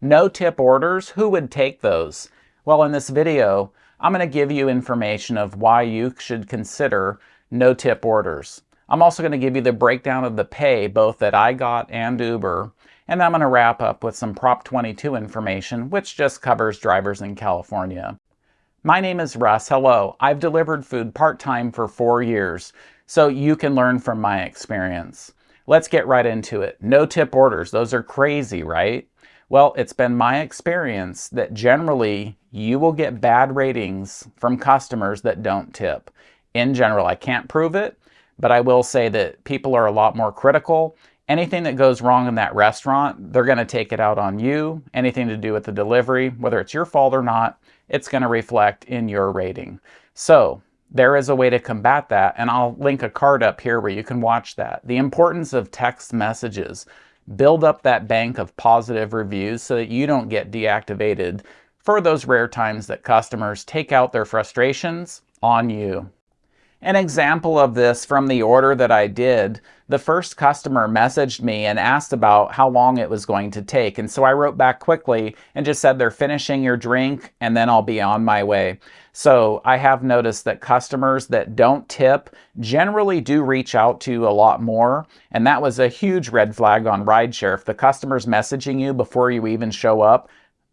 No tip orders, who would take those? Well, in this video, I'm going to give you information of why you should consider no tip orders. I'm also going to give you the breakdown of the pay, both that I got and Uber, and I'm going to wrap up with some Prop 22 information, which just covers drivers in California. My name is Russ. Hello. I've delivered food part-time for four years, so you can learn from my experience. Let's get right into it. No tip orders. Those are crazy, right? Well, it's been my experience that generally you will get bad ratings from customers that don't tip. In general, I can't prove it, but I will say that people are a lot more critical. Anything that goes wrong in that restaurant, they're going to take it out on you. Anything to do with the delivery, whether it's your fault or not, it's going to reflect in your rating. So there is a way to combat that, and I'll link a card up here where you can watch that. The importance of text messages build up that bank of positive reviews so that you don't get deactivated for those rare times that customers take out their frustrations on you. An example of this from the order that I did, the first customer messaged me and asked about how long it was going to take. And so I wrote back quickly and just said, they're finishing your drink and then I'll be on my way. So I have noticed that customers that don't tip generally do reach out to a lot more. And that was a huge red flag on rideshare. If the customer's messaging you before you even show up,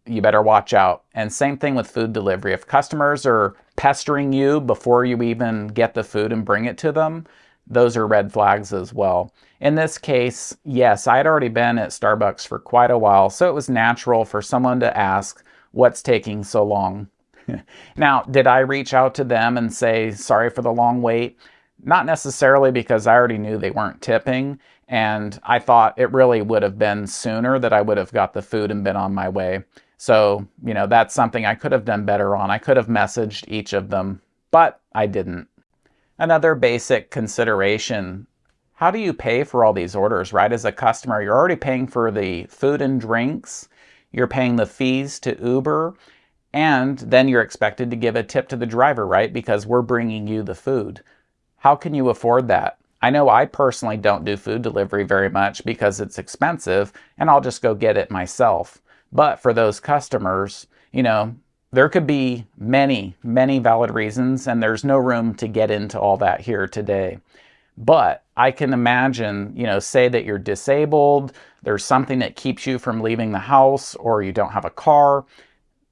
you better watch out. And same thing with food delivery. If customers are pestering you before you even get the food and bring it to them, those are red flags as well. In this case, yes, I had already been at Starbucks for quite a while, so it was natural for someone to ask, what's taking so long? now, did I reach out to them and say, sorry for the long wait? Not necessarily because I already knew they weren't tipping, and I thought it really would have been sooner that I would have got the food and been on my way. So, you know, that's something I could have done better on. I could have messaged each of them, but I didn't. Another basic consideration, how do you pay for all these orders, right? As a customer, you're already paying for the food and drinks, you're paying the fees to Uber, and then you're expected to give a tip to the driver, right? Because we're bringing you the food. How can you afford that? I know I personally don't do food delivery very much because it's expensive and I'll just go get it myself. But for those customers, you know, there could be many, many valid reasons, and there's no room to get into all that here today. But I can imagine, you know, say that you're disabled, there's something that keeps you from leaving the house, or you don't have a car,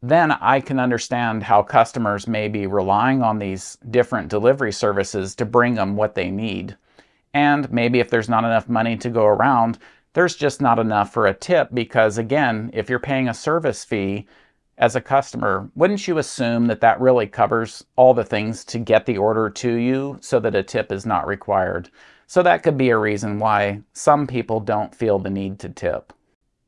then I can understand how customers may be relying on these different delivery services to bring them what they need. And maybe if there's not enough money to go around, there's just not enough for a tip because again, if you're paying a service fee as a customer, wouldn't you assume that that really covers all the things to get the order to you so that a tip is not required? So that could be a reason why some people don't feel the need to tip.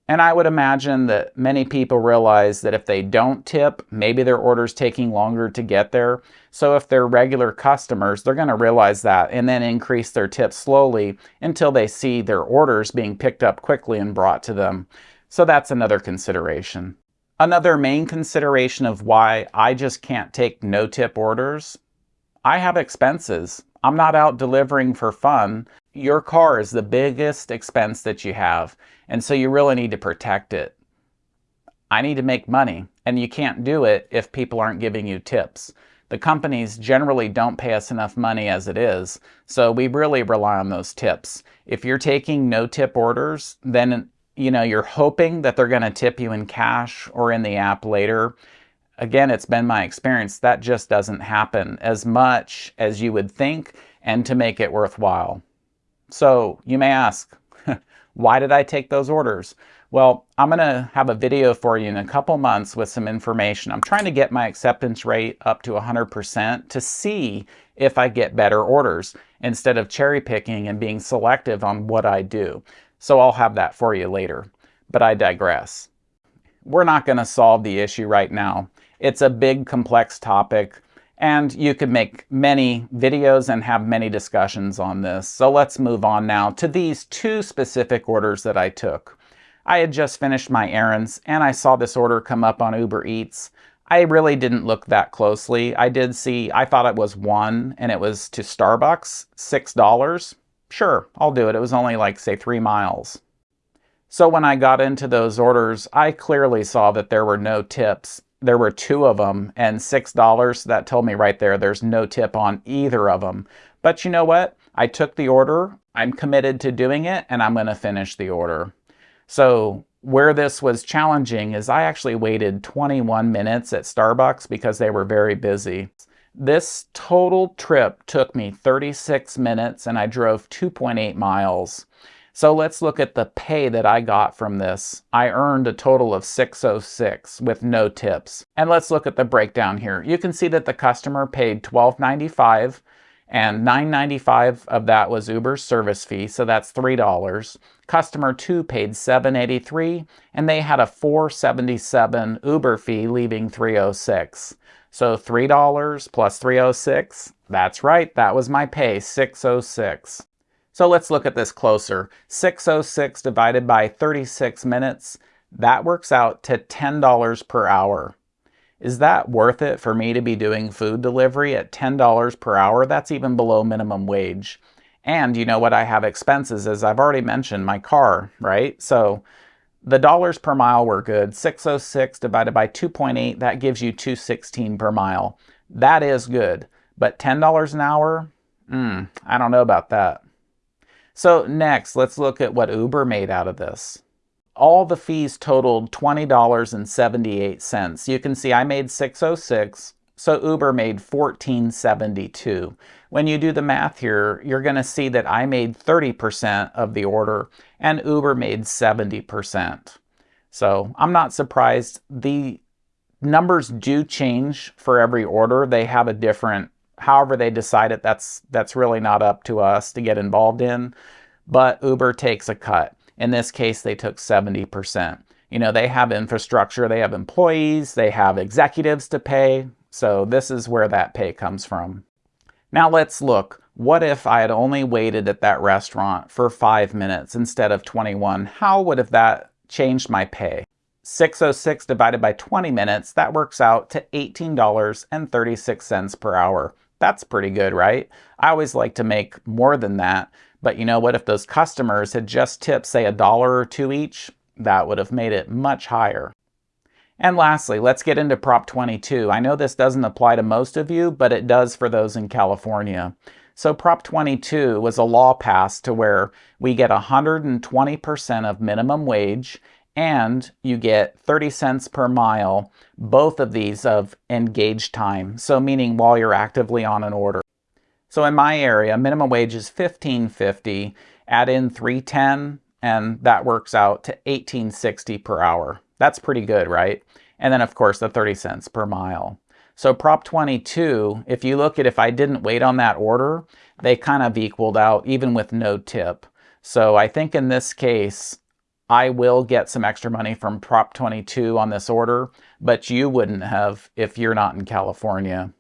And I would imagine that many people realize that if they don't tip, maybe their order's taking longer to get there. So if they're regular customers, they're going to realize that and then increase their tips slowly until they see their orders being picked up quickly and brought to them. So that's another consideration. Another main consideration of why I just can't take no tip orders, I have expenses. I'm not out delivering for fun your car is the biggest expense that you have, and so you really need to protect it. I need to make money, and you can't do it if people aren't giving you tips. The companies generally don't pay us enough money as it is, so we really rely on those tips. If you're taking no tip orders, then you know you're hoping that they're going to tip you in cash or in the app later. Again, it's been my experience that just doesn't happen as much as you would think and to make it worthwhile. So you may ask, why did I take those orders? Well, I'm going to have a video for you in a couple months with some information. I'm trying to get my acceptance rate up to 100% to see if I get better orders instead of cherry picking and being selective on what I do. So I'll have that for you later, but I digress. We're not going to solve the issue right now. It's a big complex topic and you could make many videos and have many discussions on this. So let's move on now to these two specific orders that I took. I had just finished my errands and I saw this order come up on Uber Eats. I really didn't look that closely. I did see, I thought it was one and it was to Starbucks, $6. Sure, I'll do it. It was only like say three miles. So when I got into those orders, I clearly saw that there were no tips. There were two of them and $6. That told me right there there's no tip on either of them. But you know what? I took the order, I'm committed to doing it, and I'm going to finish the order. So where this was challenging is I actually waited 21 minutes at Starbucks because they were very busy. This total trip took me 36 minutes and I drove 2.8 miles. So let's look at the pay that I got from this. I earned a total of 606 with no tips. And let's look at the breakdown here. You can see that the customer paid 12.95 and 9.95 of that was Uber's service fee, so that's $3. Customer 2 paid 7.83 and they had a 4.77 Uber fee leaving 306. So $3 plus 306, that's right, that was my pay, 606. So let's look at this closer. 606 divided by 36 minutes, that works out to $10 per hour. Is that worth it for me to be doing food delivery at $10 per hour? That's even below minimum wage. And you know what I have expenses as I've already mentioned, my car, right? So the dollars per mile were good. 606 divided by 2.8, that gives you 216 per mile. That is good. But $10 an hour? Hmm, I don't know about that. So next, let's look at what Uber made out of this. All the fees totaled $20.78. You can see I made 606, so Uber made 1472. When you do the math here, you're going to see that I made 30% of the order and Uber made 70%. So I'm not surprised. The numbers do change for every order. They have a different however they decide it, that's, that's really not up to us to get involved in. But Uber takes a cut. In this case, they took 70%. You know, they have infrastructure, they have employees, they have executives to pay. So this is where that pay comes from. Now let's look. What if I had only waited at that restaurant for five minutes instead of 21? How would have that changed my pay? 606 divided by 20 minutes, that works out to $18.36 per hour. That's pretty good, right? I always like to make more than that. But you know what? If those customers had just tipped, say, a dollar or two each, that would have made it much higher. And lastly, let's get into Prop 22. I know this doesn't apply to most of you, but it does for those in California. So Prop 22 was a law passed to where we get 120% of minimum wage and you get 30 cents per mile, both of these of engaged time, so meaning while you're actively on an order. So in my area, minimum wage is 15.50, add in 310, and that works out to 18.60 per hour. That's pretty good, right? And then of course the 30 cents per mile. So Prop 22, if you look at if I didn't wait on that order, they kind of equaled out even with no tip. So I think in this case, I will get some extra money from Prop 22 on this order, but you wouldn't have if you're not in California.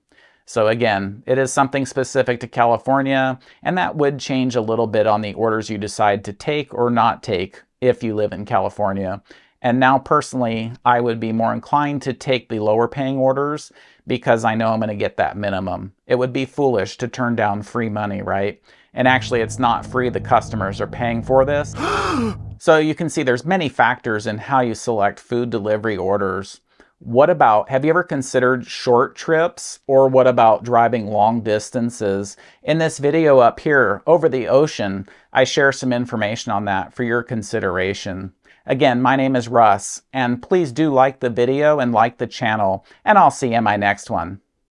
So again, it is something specific to California, and that would change a little bit on the orders you decide to take or not take if you live in California. And now personally, I would be more inclined to take the lower paying orders because I know I'm going to get that minimum. It would be foolish to turn down free money, right? And actually, it's not free. The customers are paying for this. So you can see there's many factors in how you select food delivery orders. What about, have you ever considered short trips or what about driving long distances? In this video up here, over the ocean, I share some information on that for your consideration. Again, my name is Russ, and please do like the video and like the channel, and I'll see you in my next one.